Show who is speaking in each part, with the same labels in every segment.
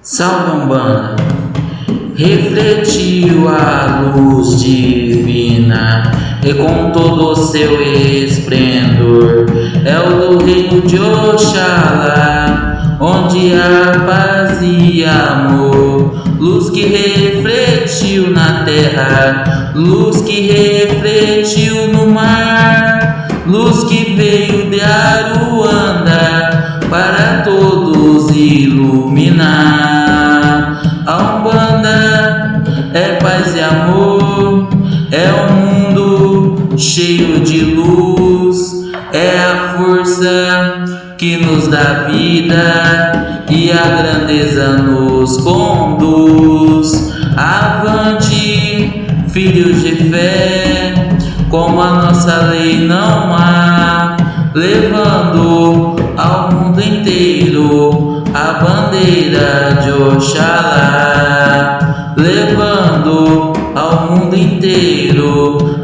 Speaker 1: Salve Umbanda, refletiu a luz divina e com todo o seu esplendor. É o do reino de Oxalá, onde há paz e amor, luz que refletiu na terra, luz que refletiu no mar, luz que veio paz e amor, é um mundo cheio de luz, é a força que nos dá vida e a grandeza nos conduz. Avante, filhos de fé, como a nossa lei não há, levando ao mundo inteiro a bandeira de Oxalá,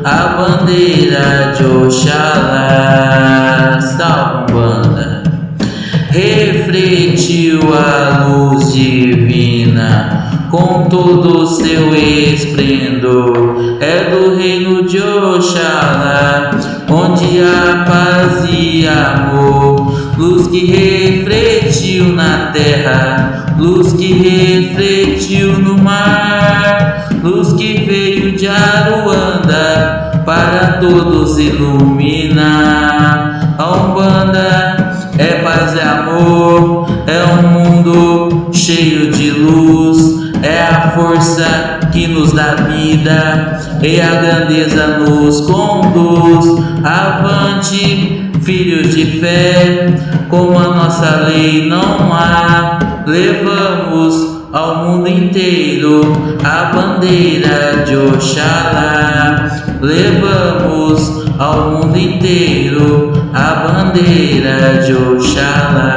Speaker 1: a bandeira de Oxalá. Salve, banda! Refletiu a luz divina com todo o seu esplendor, é do reino de Oxalá, onde há paz e amor, luz que refletiu na terra, luz que refletiu para todos iluminar. A Umbanda é paz e amor, é um mundo cheio de luz, é a força que nos dá vida e a grandeza nos conduz. Avante, filhos de fé, como a nossa lei não há, levamos ao mundo inteiro a bandeira de Oxalá. Levamos ao mundo inteiro a bandeira de Oxalá.